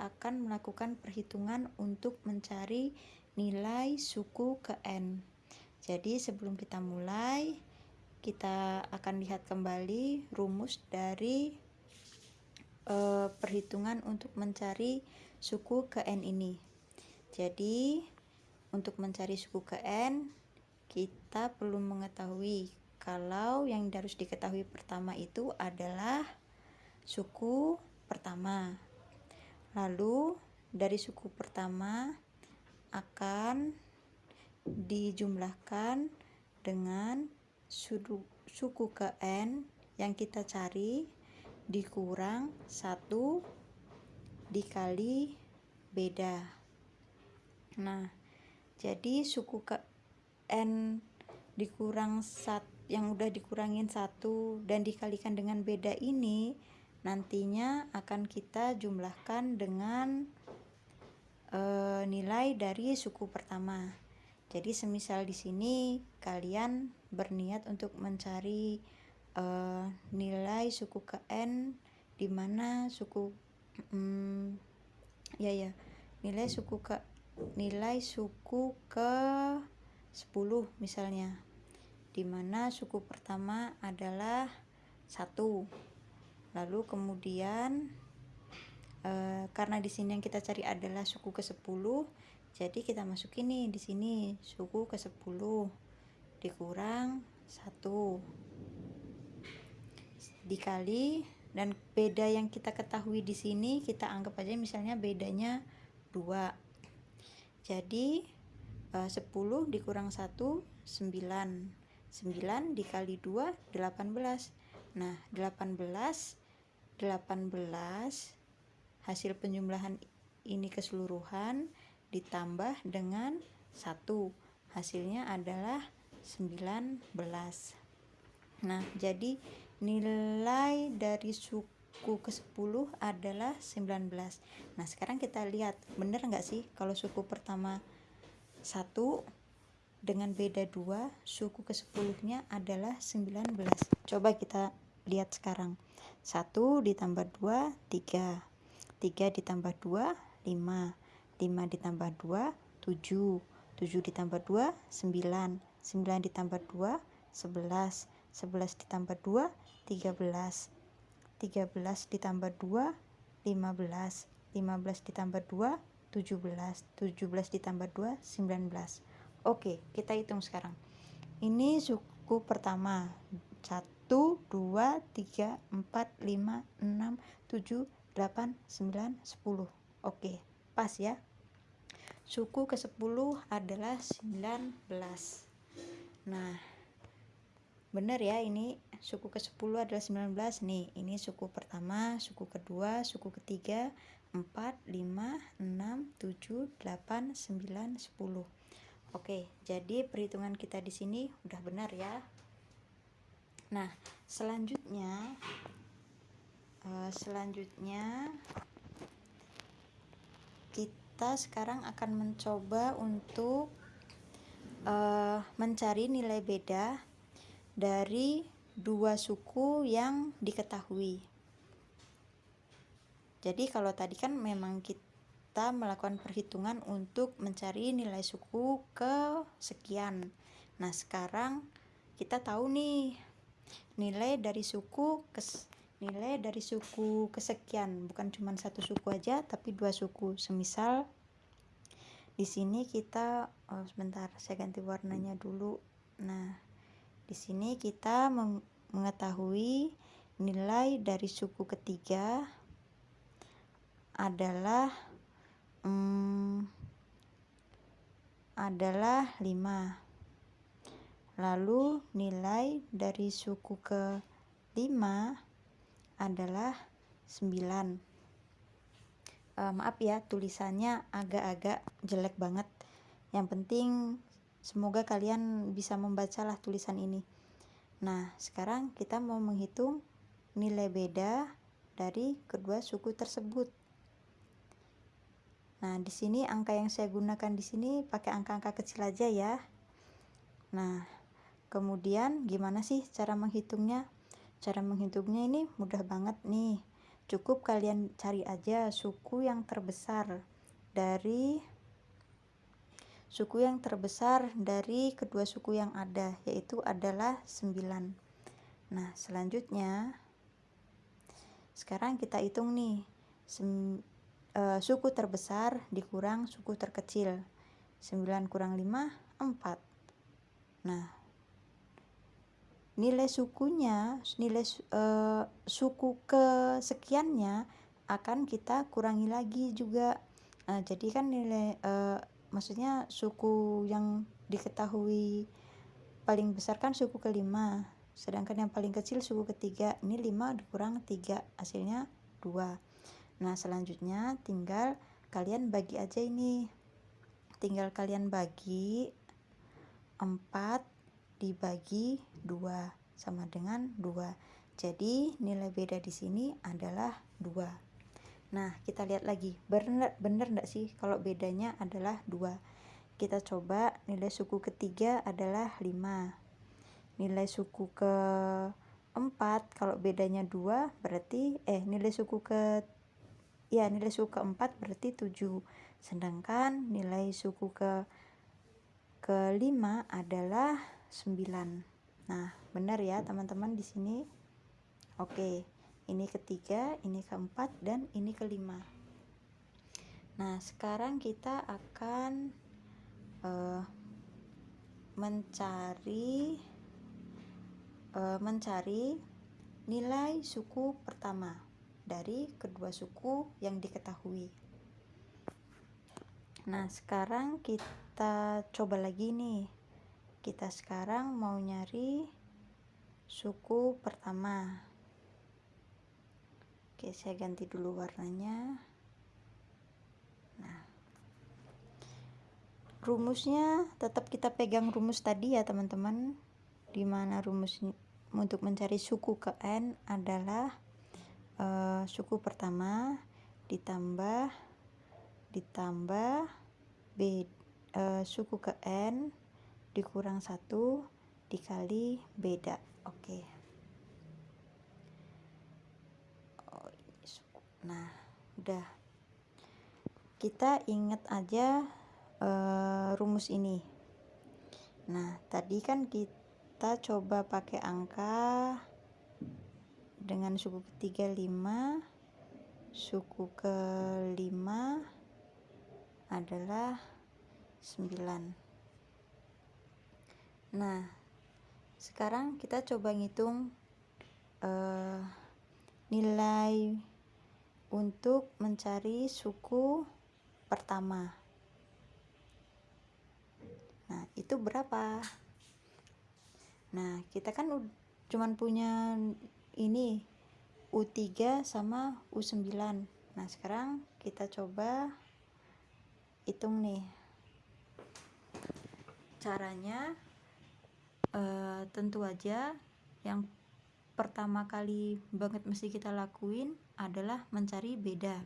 akan melakukan perhitungan untuk mencari nilai suku ke N. Jadi sebelum kita mulai, kita akan lihat kembali rumus dari uh, perhitungan untuk mencari suku ke N ini. Jadi untuk mencari suku ke N, kita perlu mengetahui kalau yang harus diketahui pertama itu adalah suku pertama. Lalu dari suku pertama akan dijumlahkan dengan suku, ke N yang kita cari dikurang satu dikali beda. Nah, jadi suku ke N dikurang satu yang udah dikurangin satu dan dikalikan dengan beda ini nantinya akan kita jumlahkan dengan e, nilai dari suku pertama. Jadi semisal di sini kalian berniat untuk mencari e, nilai suku ke n di mana suku mm, ya ya nilai suku ke nilai suku ke 10 misalnya di mana suku pertama adalah satu lalu kemudian e, karena di sini yang kita cari adalah suku ke 10 jadi kita masuk ini di sini suku ke 10 dikurang 1 dikali dan beda yang kita ketahui di sini kita anggap aja misalnya bedanya 2 jadi e, 10 dikurang 1 9 9 dikali 2 18 nah 18 18 hasil penjumlahan ini keseluruhan ditambah dengan 1 hasilnya adalah 19 nah jadi nilai dari suku ke 10 adalah 19 nah sekarang kita lihat bener nggak sih kalau suku pertama 1 dengan beda 2 suku ke 10 nya adalah 19 coba kita lihat sekarang. 1 ditambah 2 3 3 ditambah 2 5 5 ditambah 2 7 7 ditambah 2 9 9 ditambah 2 11 11 ditambah 2 13 13 ditambah 2 15 15 ditambah 2 17 17 ditambah 2 19 oke kita hitung sekarang. Ini suku pertama. 1 1, 2, 3, 4, 5, 6, 7, 8, 9, 10 oke pas ya. Suku ke 10 adalah 19 nah benar ya ini. Suku ke 10 adalah 19 nih ini suku pertama suku kedua suku ketiga 4 5 6 7 8 9 10 oke jadi perhitungan kita di sini udah benar ya Nah, selanjutnya uh, selanjutnya kita sekarang akan mencoba untuk uh, mencari nilai beda dari dua suku yang diketahui. Jadi kalau tadi kan memang kita melakukan perhitungan untuk mencari nilai suku ke sekian. Nah, sekarang kita tahu nih nilai dari suku kes nilai dari suku kesekian. Bukan cuma satu suku aja tapi dua suku. Semisal di sini kita oh, sebentar saya ganti warnanya dulu. Nah di sini kita mengetahui nilai dari suku ketiga adalah hmm, adalah 5 Lalu nilai dari suku ke 5 adalah 9. Uh, eh, maaf ya tulisannya agak-agak jelek banget. Yang penting semoga kalian bisa membacalah tulisan ini. Nah, sekarang kita mau menghitung nilai beda dari kedua suku tersebut. Nah, di sini angka yang saya gunakan di sini pakai angka-angka kecil aja ya. Nah, Kemudian gimana sih cara menghitungnya? Cara menghitungnya ini mudah banget nih. cukup kalian cari aja suku yang terbesar dari suku yang terbesar dari kedua suku yang ada yaitu adalah 9 nah selanjutnya sekarang kita hitung nih sem, uh, suku terbesar dikurang suku terkecil 9 kurang 5 4 nah nilai sukunya nilai uh, suku kesekiannya akan kita kurangi lagi juga. Nah, jadi kan nilai uh, maksudnya suku yang diketahui paling besar kan suku kelima sedangkan yang paling kecil suku ketiga. Ini 5 dikurang 3 hasilnya 2 nah selanjutnya tinggal kalian bagi aja ini. Tinggal kalian bagi 4 dibagi 2 sama dengan 2 jadi nilai beda di sini adalah 2 Nah, kita lihat lagi. Benar benar enggak sih kalau bedanya adalah 2? Kita coba nilai suku ketiga adalah 5. Nilai suku ke 4 kalau bedanya 2 berarti eh nilai suku ke ya nilai suku keempat berarti 7. Sedangkan nilai suku ke kelima adalah 9. Nah, benar ya teman-teman di sini. Oke. Ini ketiga, ini keempat, dan ini kelima. Nah, sekarang kita akan uh, mencari uh, mencari nilai suku pertama dari kedua suku yang diketahui. Nah, sekarang kita coba lagi nih. Kita sekarang mau nyari suku pertama. Oke, saya ganti dulu warnanya. Nah, rumusnya tetap kita pegang rumus tadi ya teman-teman. Di mana rumus untuk mencari suku ke n adalah uh, suku pertama ditambah ditambah b uh, suku ke n dikurang satu dikali beda. Oke. Okay. nah udah kita ingat aja uh, rumus ini nah tadi kan kita coba pakai angka dengan suku ketiga 5 suku kelima adalah 9 nah sekarang kita coba ngitung uh, nilai untuk mencari suku pertama. Nah, itu berapa? Nah, kita kan cuman punya ini U3 sama U9. Nah, sekarang kita coba hitung nih. Caranya eh, tentu aja yang pertama kali banget mesti kita lakuin adalah mencari beda.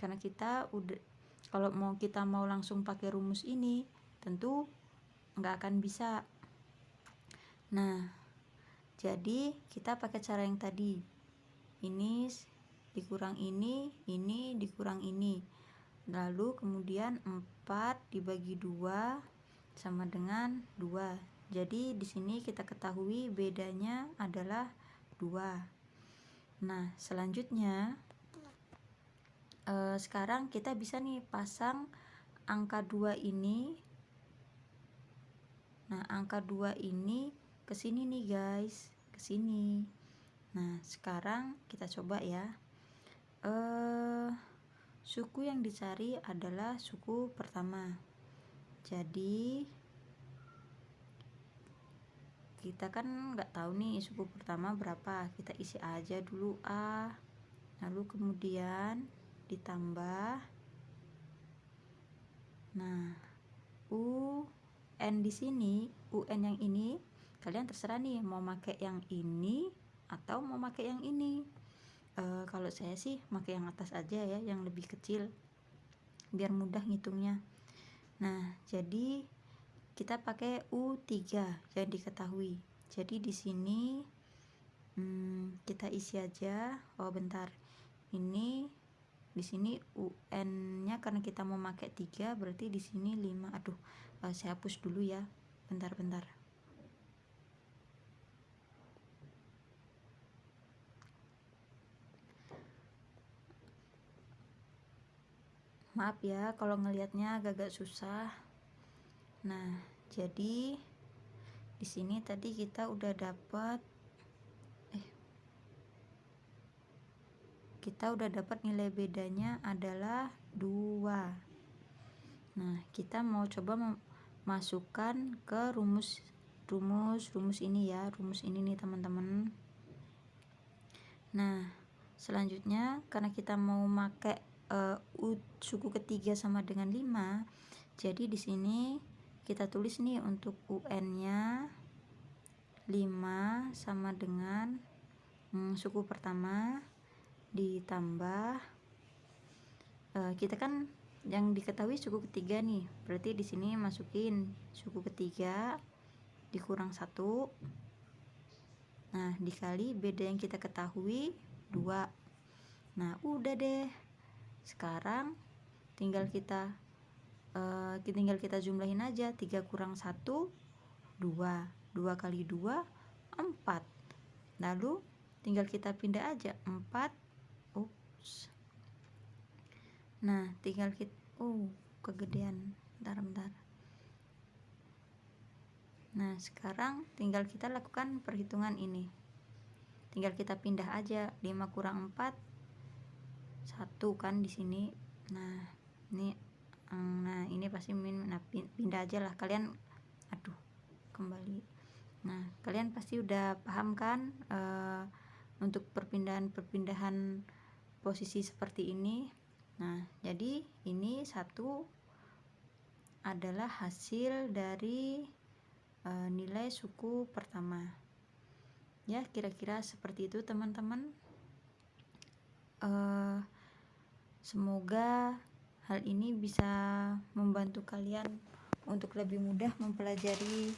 Karena kita udah kalau mau kita mau langsung pakai rumus ini tentu nggak akan bisa. Nah jadi kita pakai cara yang tadi. Ini dikurang ini ini dikurang ini. Lalu kemudian 4 dibagi 2 sama dengan 2 jadi di sini kita ketahui bedanya adalah 2 nah selanjutnya eh, sekarang kita bisa nih pasang angka 2 ini. Nah angka 2 ini ke sini nih guys. Ke sini. Nah sekarang kita coba ya. Eh suku yang dicari adalah suku pertama. Jadi kita kan nggak tahu nih suku pertama berapa kita isi aja dulu A. Lalu kemudian ditambah. Nah U N di sini UN yang ini kalian terserah nih mau pakai yang ini atau mau pakai yang ini. E, kalau saya sih pakai yang atas aja ya yang lebih kecil biar mudah ngitungnya. Nah jadi kita pakai U3 yang diketahui. Jadi di sini hmm, kita isi aja. Oh bentar. Ini di sini UN-nya karena kita mau pakai 3 berarti di sini 5 aduh uh, saya hapus dulu ya. Bentar-bentar maaf ya kalau ngelihatnya agak-agak susah nah jadi di sini tadi kita udah dapat kita udah dapat nilai bedanya adalah 2 nah kita mau coba masukkan ke rumus rumus rumus ini ya rumus ini nih teman-teman. Nah selanjutnya karena kita mau pakai uh, suku ketiga sama dengan 5 jadi di sini kita tulis nih untuk UN nya 5 sama dengan hmm, suku pertama ditambah uh, kita kan yang diketahui suku ketiga nih. Berarti di sini masukin suku ketiga dikurang satu. Nah dikali beda yang kita ketahui dua. Nah udah deh. Sekarang tinggal kita uh, tinggal kita jumlahin aja 3 kurang 1 2 2 kali 2 4 lalu tinggal kita pindah aja 4 nah tinggal kita oh kegedean. Bentar bentar. Nah sekarang tinggal kita lakukan perhitungan ini. Tinggal kita pindah aja 5 kurang 4 satu kan di sini. Nah ini mm, nah ini pasti min nah, pindah aja lah kalian aduh kembali nah kalian pasti udah paham kan uh, untuk perpindahan-perpindahan posisi seperti ini Nah, jadi ini satu adalah hasil dari e, nilai suku pertama. Ya, kira-kira seperti itu teman-teman. E, semoga hal ini bisa membantu kalian untuk lebih mudah mempelajari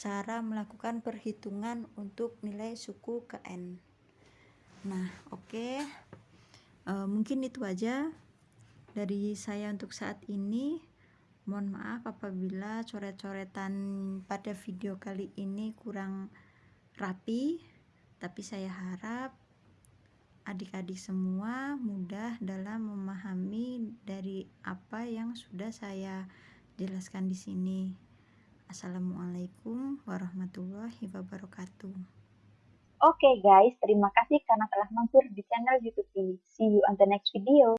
cara melakukan perhitungan untuk nilai suku ke N. Nah, oke. Okay uh, mungkin itu aja dari saya untuk saat ini mohon maaf apabila coret-coretan pada video kali ini kurang rapi tapi saya harap adik-adik semua mudah dalam memahami dari apa yang sudah saya jelaskan di sini. Assalamualaikum warahmatullahi wabarakatuh. Oke okay guys, terima kasih karena telah mampir di channel YouTube ini. See you on the next video.